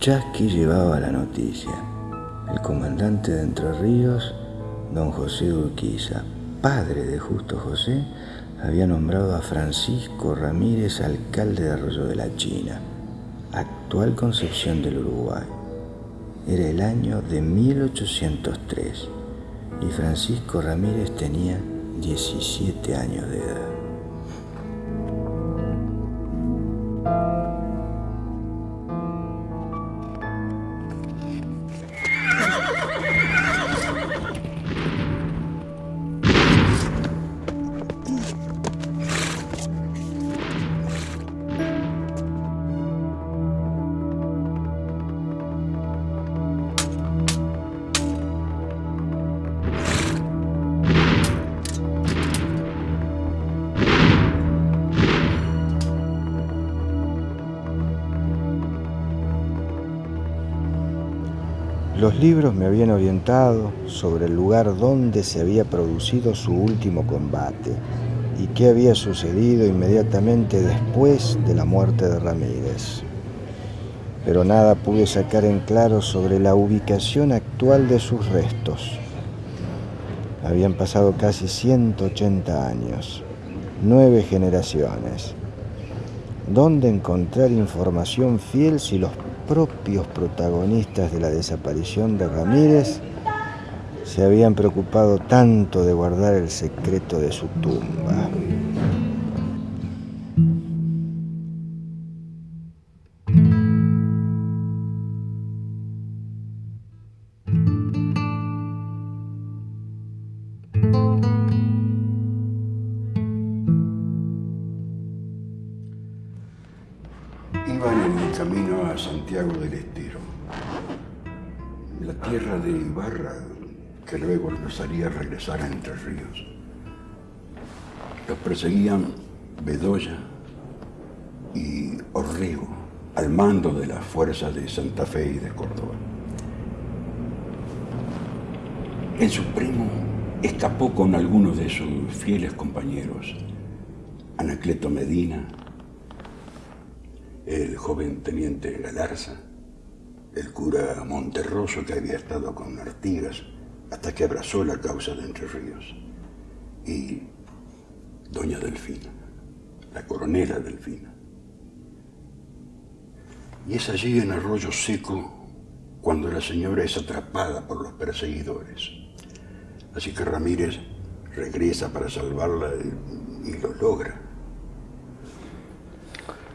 Chasqui llevaba la noticia. El comandante de Entre Ríos, don José Urquiza, padre de Justo José, había nombrado a Francisco Ramírez alcalde de Arroyo de la China, actual Concepción del Uruguay. Era el año de 1803 y Francisco Ramírez tenía 17 años de edad. Los libros me habían orientado sobre el lugar donde se había producido su último combate y qué había sucedido inmediatamente después de la muerte de Ramírez. Pero nada pude sacar en claro sobre la ubicación actual de sus restos. Habían pasado casi 180 años, nueve generaciones. ¿Dónde encontrar información fiel si los propios protagonistas de la desaparición de Ramírez se habían preocupado tanto de guardar el secreto de su tumba. Iban en el camino a Santiago del Estero, la tierra de Ibarra, que luego los haría regresar a Entre Ríos. Los perseguían Bedoya y Orrego, al mando de las fuerzas de Santa Fe y de Córdoba. El Supremo escapó con algunos de sus fieles compañeros, Anacleto Medina, el joven teniente Galarza, el cura Monterroso que había estado con Artigas hasta que abrazó la causa de Entre Ríos, y doña Delfina, la coronela Delfina. Y es allí en Arroyo Seco cuando la señora es atrapada por los perseguidores. Así que Ramírez regresa para salvarla y, y lo logra.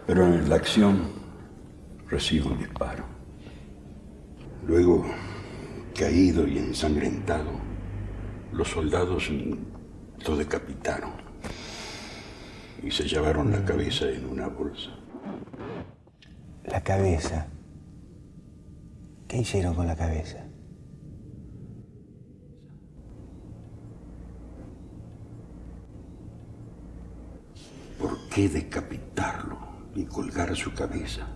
Pero en la acción recibe un disparo. Luego, caído y ensangrentado, los soldados lo decapitaron y se llevaron la cabeza en una bolsa. La cabeza. ¿Qué hicieron con la cabeza? ¿Por qué decapitarlo y colgar su cabeza?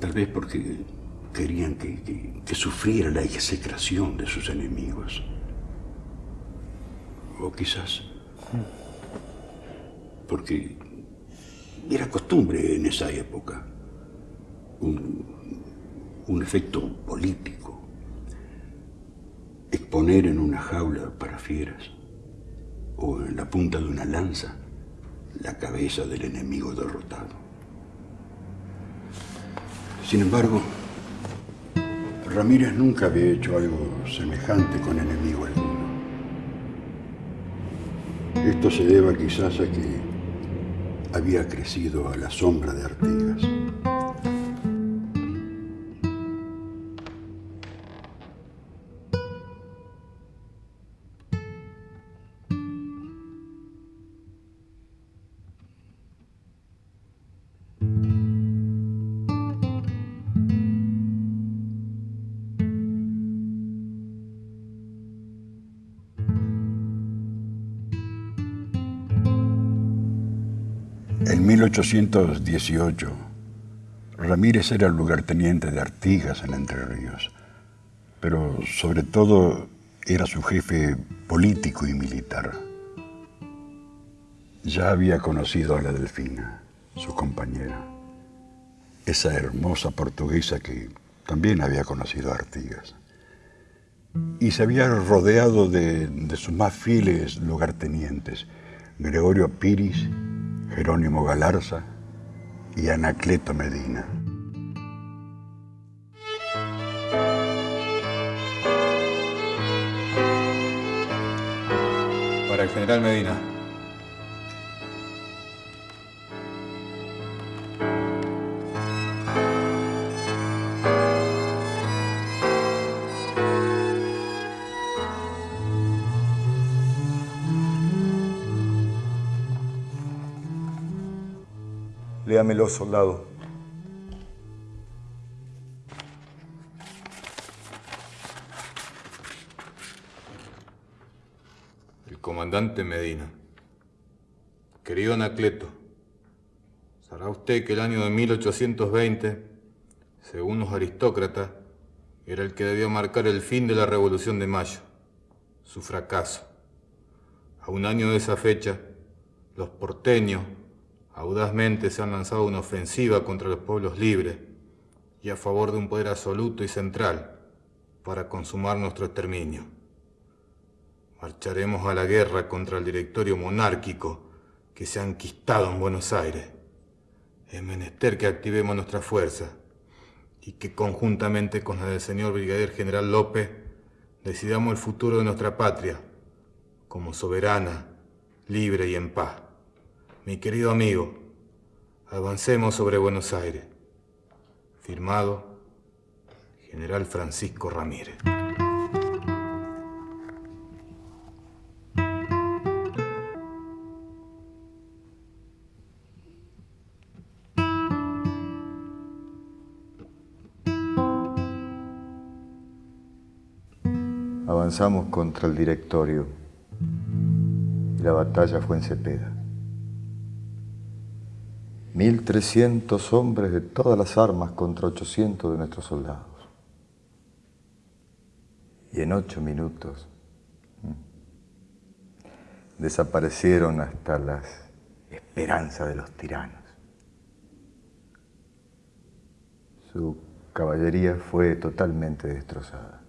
Tal vez porque querían que, que, sufriera la execración de sus enemigos. O quizás porque era costumbre en esa época un efecto político, exponer en una jaula para fieras o en la punta de una lanza la cabeza del enemigo derrotado. Sin embargo, Ramírez nunca había hecho algo semejante con enemigo alguno. Esto se deba quizás a que había crecido a la sombra de Artigas. 1818, Ramírez era lugarteniente de Artigas en Entre Ríos, pero sobre todo era su jefe político y militar. Ya había conocido a la Delfina, su compañera. esa hermosa portuguesa que también había conocido a Artigas. Y se había rodeado de, de sus más fieles lugartenientes, Gregorio Piris, Jerónimo Galarza y Anacleto Medina. Para el general Medina. Léamelo, soldado. El comandante Medina. Querido Anacleto, sabrá usted que el año de 1820, según los aristócratas, era el que debía marcar el fin de la Revolución de Mayo, su fracaso. A un año de esa fecha, los porteños, audazmente se han lanzado una ofensiva contra los pueblos libres y a favor de un poder absoluto y central para consumar nuestro exterminio. Marcharemos a la guerra contra el directorio monárquico que se ha enquistado en Buenos Aires. Es menester que activemos nuestra fuerza y que conjuntamente con la del señor Brigadier General López decidamos el futuro de nuestra patria como soberana, libre y en paz. Mi querido amigo, avancemos sobre Buenos Aires. Firmado, General Francisco Ramírez. Avanzamos contra el directorio y la batalla fue en Cepeda. 1.300 hombres de todas las armas contra 800 de nuestros soldados. Y en ocho minutos desaparecieron hasta las esperanzas de los tiranos. Su caballería fue totalmente destrozada.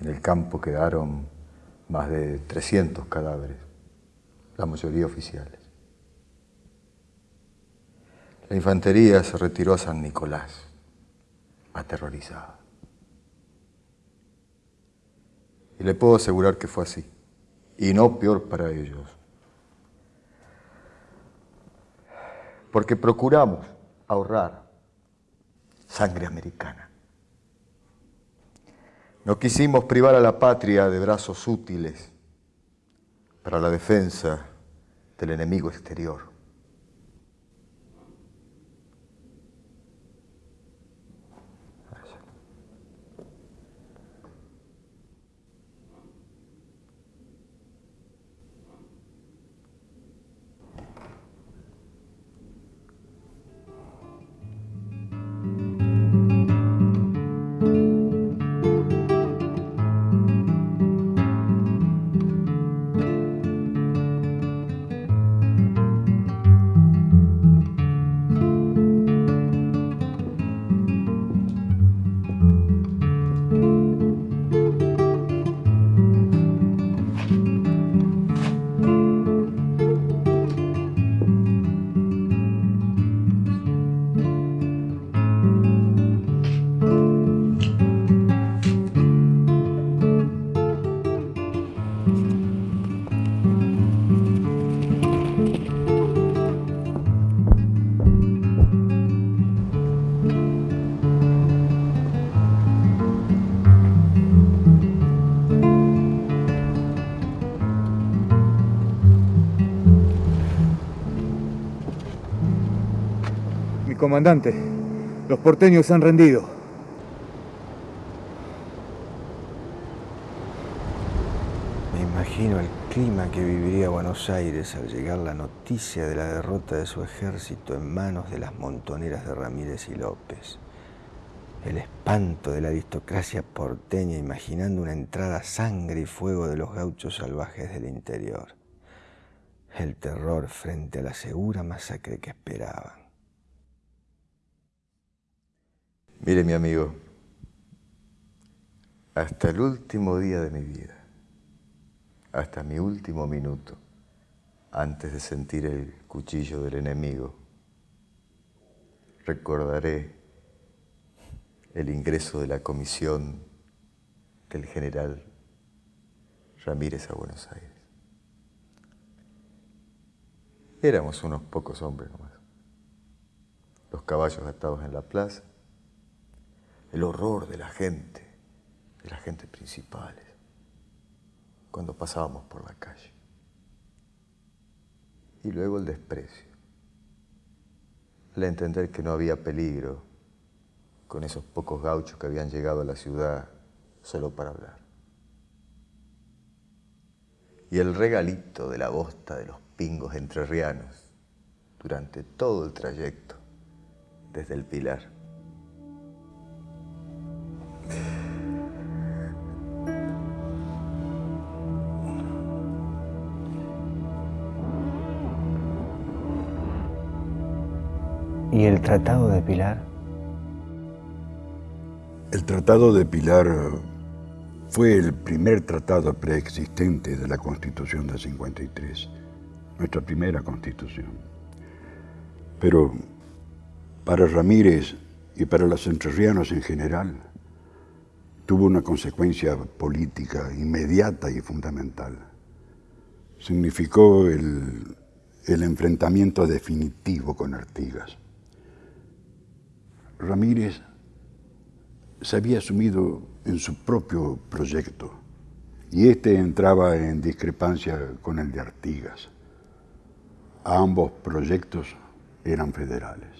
En el campo quedaron más de 300 cadáveres, la mayoría oficiales. La infantería se retiró a San Nicolás, aterrorizada. Y le puedo asegurar que fue así, y no peor para ellos. Porque procuramos ahorrar sangre americana. No quisimos privar a la patria de brazos útiles para la defensa del enemigo exterior. Comandante. Los porteños se han rendido. Me imagino el clima que viviría Buenos Aires al llegar la noticia de la derrota de su ejército en manos de las montoneras de Ramírez y López. El espanto de la aristocracia porteña imaginando una entrada a sangre y fuego de los gauchos salvajes del interior. El terror frente a la segura masacre que esperaban. Mire mi amigo, hasta el último día de mi vida, hasta mi último minuto, antes de sentir el cuchillo del enemigo, recordaré el ingreso de la comisión del general Ramírez a Buenos Aires. Éramos unos pocos hombres nomás. Los caballos atados en la plaza, el horror de la gente, de la gente principales, cuando pasábamos por la calle. Y luego el desprecio, al entender que no había peligro con esos pocos gauchos que habían llegado a la ciudad solo para hablar. Y el regalito de la bosta de los pingos entrerrianos durante todo el trayecto desde el Pilar. ¿Y el Tratado de Pilar? El Tratado de Pilar fue el primer tratado preexistente de la Constitución de 53 nuestra primera constitución. Pero para Ramírez y para los entrerrianos en general, tuvo una consecuencia política inmediata y fundamental. Significó el, enfrentamiento definitivo con Artigas. Ramírez se había asumido en su propio proyecto y este entraba en discrepancia con el de Artigas ambos proyectos eran federales.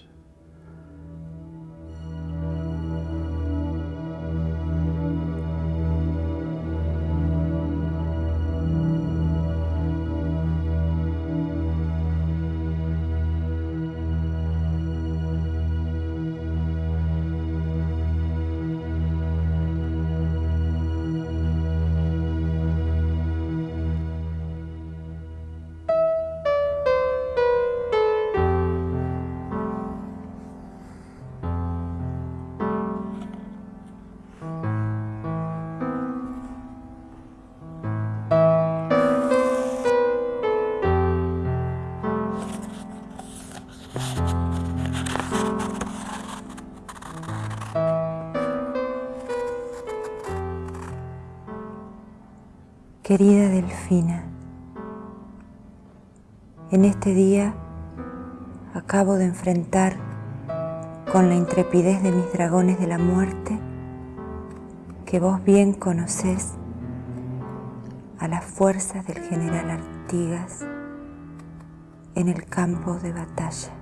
Querida Delfina, en este día acabo de enfrentar con la intrepidez de mis dragones de la muerte, que vos bien conocés, a las fuerzas del general Artigas en el campo de batalla.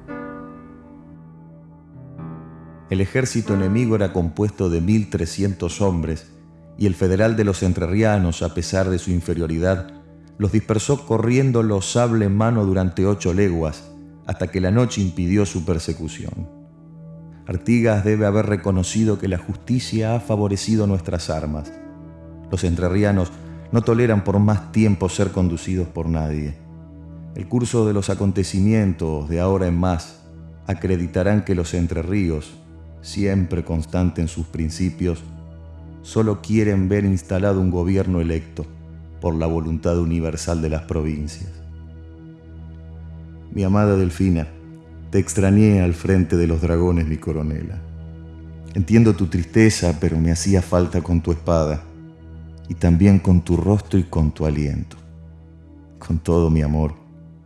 El ejército enemigo era compuesto de 1.300 hombres y el federal de los entrerrianos, a pesar de su inferioridad, los dispersó corriendo los sable en mano durante ocho leguas, hasta que la noche impidió su persecución. Artigas debe haber reconocido que la justicia ha favorecido nuestras armas. Los entrerrianos no toleran por más tiempo ser conducidos por nadie. El curso de los acontecimientos de ahora en más acreditarán que los entrerríos, siempre constante en sus principios, solo quieren ver instalado un gobierno electo por la voluntad universal de las provincias. Mi amada Delfina, te extrañé al frente de los dragones, mi coronela. Entiendo tu tristeza, pero me hacía falta con tu espada y también con tu rostro y con tu aliento. Con todo mi amor,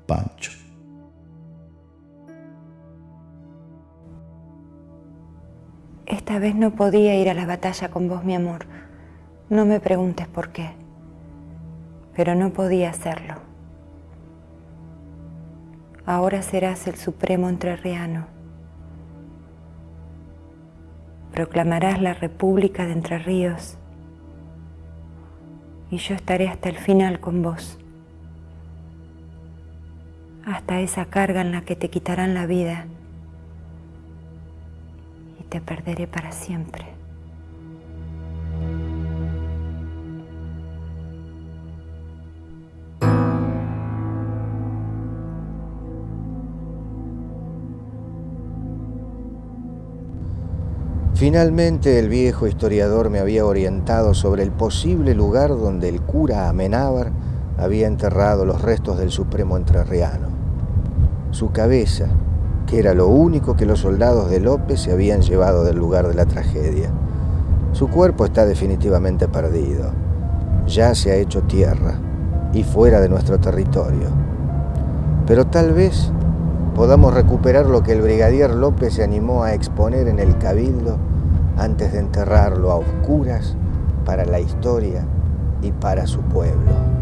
Pancho. Esta vez no podía ir a la batalla con vos, mi amor. No me preguntes por qué, pero no podía hacerlo. Ahora serás el supremo entrerriano. Proclamarás la República de Entre Ríos y yo estaré hasta el final con vos. Hasta esa carga en la que te quitarán la vida te perderé para siempre. Finalmente el viejo historiador me había orientado sobre el posible lugar donde el cura Amenábar había enterrado los restos del Supremo Entrerriano. Su cabeza, que era lo único que los soldados de López se habían llevado del lugar de la tragedia. Su cuerpo está definitivamente perdido. Ya se ha hecho tierra y fuera de nuestro territorio. Pero tal vez podamos recuperar lo que el brigadier López se animó a exponer en el cabildo antes de enterrarlo a oscuras para la historia y para su pueblo.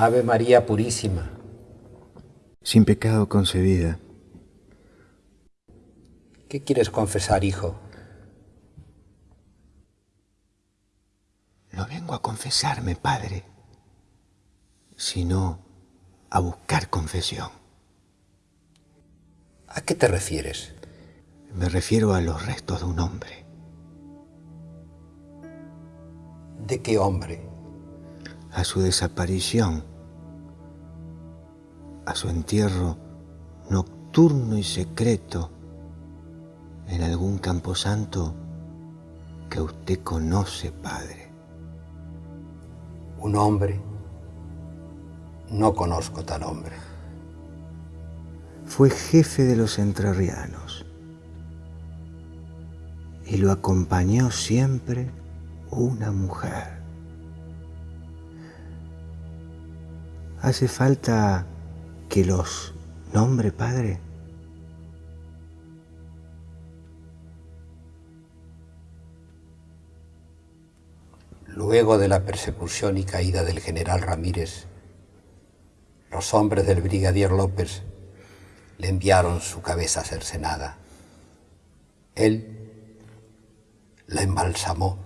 Ave María Purísima. Sin pecado concebida. ¿Qué quieres confesar, hijo? No vengo a confesarme, padre, sino a buscar confesión. ¿A qué te refieres? Me refiero a los restos de un hombre. ¿De qué hombre? a su desaparición, a su entierro nocturno y secreto en algún camposanto que usted conoce, Padre. Un hombre. No conozco tal hombre. Fue jefe de los entrerrianos y lo acompañó siempre una mujer. ¿Hace falta que los nombre, Padre? Luego de la persecución y caída del general Ramírez, los hombres del brigadier López le enviaron su cabeza cercenada. Él la embalsamó,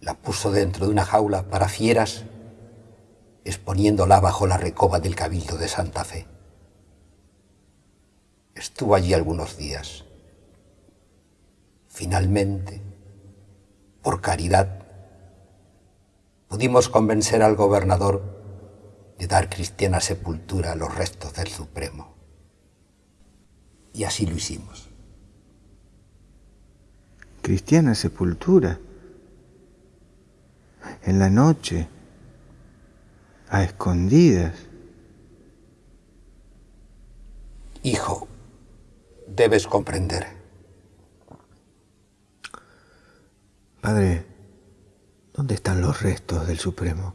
la puso dentro de una jaula para fieras exponiéndola bajo la recoba del Cabildo de Santa Fe. Estuvo allí algunos días. Finalmente, por caridad, pudimos convencer al gobernador de dar cristiana sepultura a los restos del Supremo. Y así lo hicimos. Cristiana sepultura. En la noche a escondidas. Hijo, debes comprender. Padre, ¿dónde están los restos del Supremo?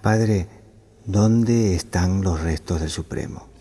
Padre, ¿dónde están los restos del Supremo?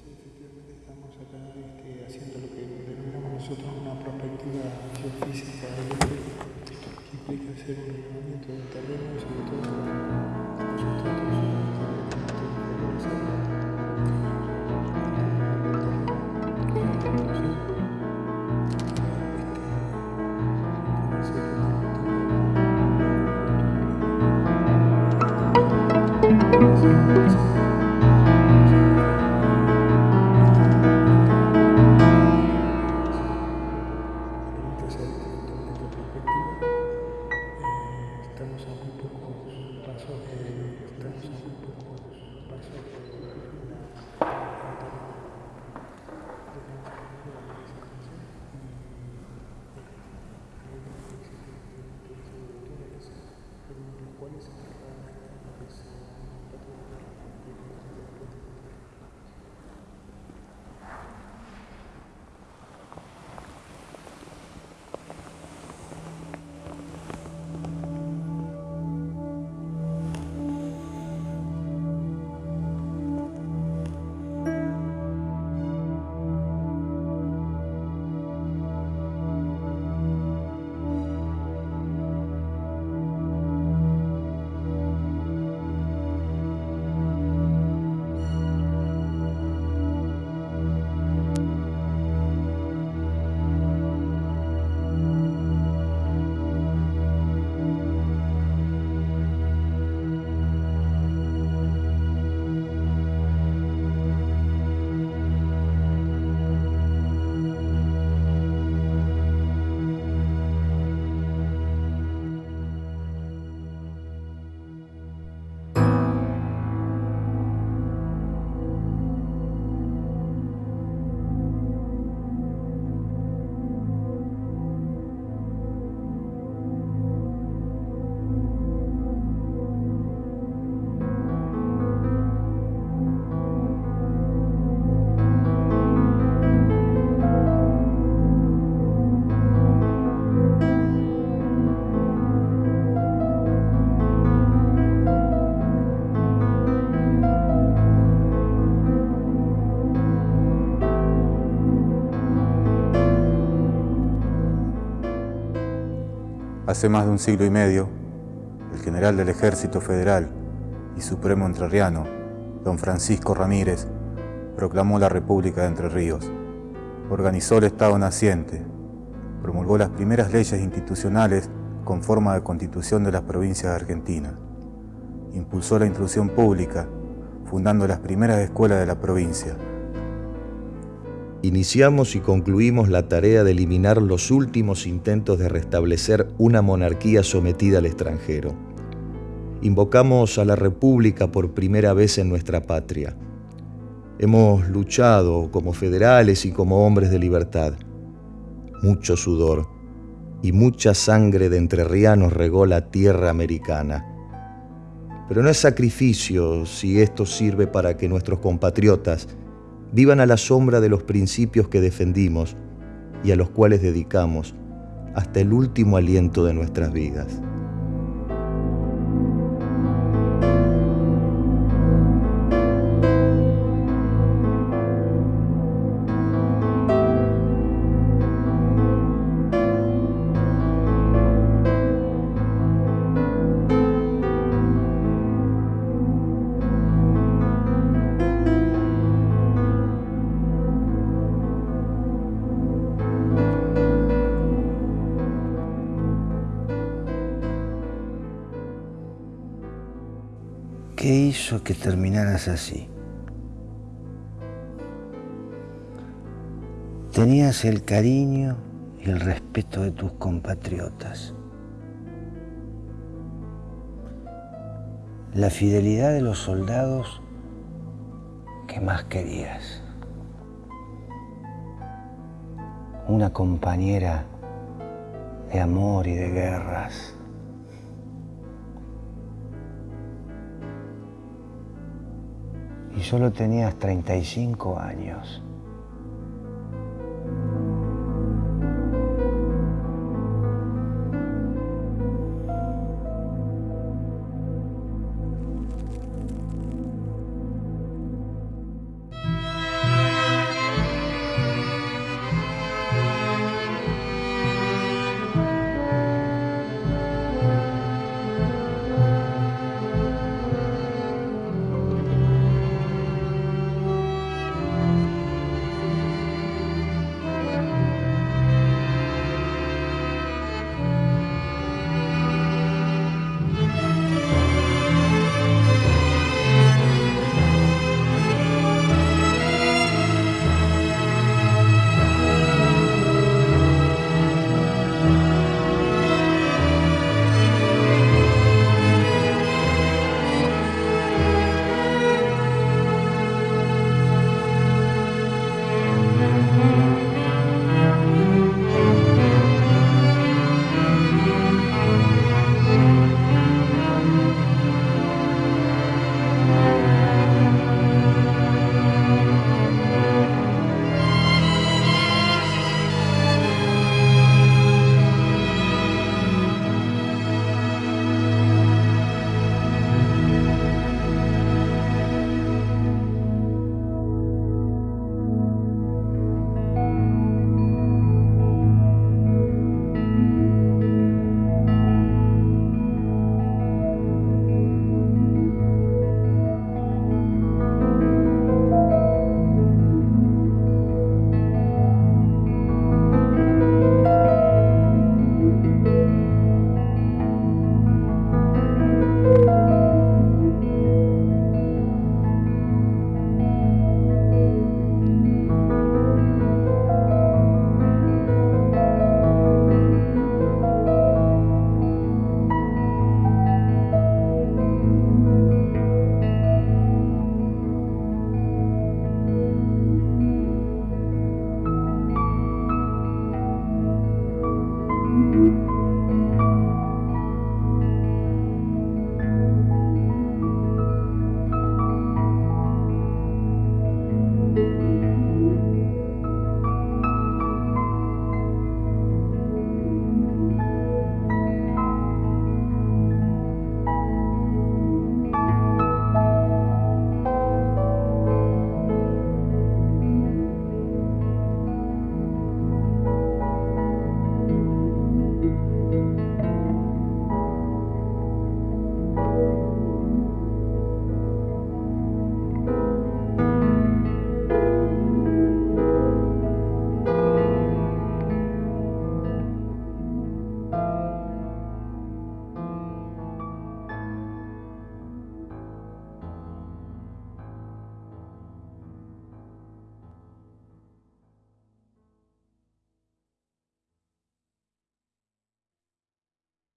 Hace más de un siglo y medio, el general del Ejército Federal y Supremo Entrerriano, don Francisco Ramírez, proclamó la República de Entre Ríos, organizó el Estado naciente, promulgó las primeras leyes institucionales con forma de constitución de las provincias de Argentina, impulsó la instrucción pública, fundando las primeras escuelas de la provincia, iniciamos y concluimos la tarea de eliminar los últimos intentos de restablecer una monarquía sometida al extranjero. Invocamos a la República por primera vez en nuestra patria. Hemos luchado como federales y como hombres de libertad. Mucho sudor y mucha sangre de entrerrianos regó la tierra americana. Pero no es sacrificio si esto sirve para que nuestros compatriotas vivan a la sombra de los principios que defendimos y a los cuales dedicamos hasta el último aliento de nuestras vidas. Así? Tenías el cariño y el respeto de tus compatriotas. La fidelidad de los soldados que más querías. Una compañera de amor y de guerras. Solo tenías 35 años.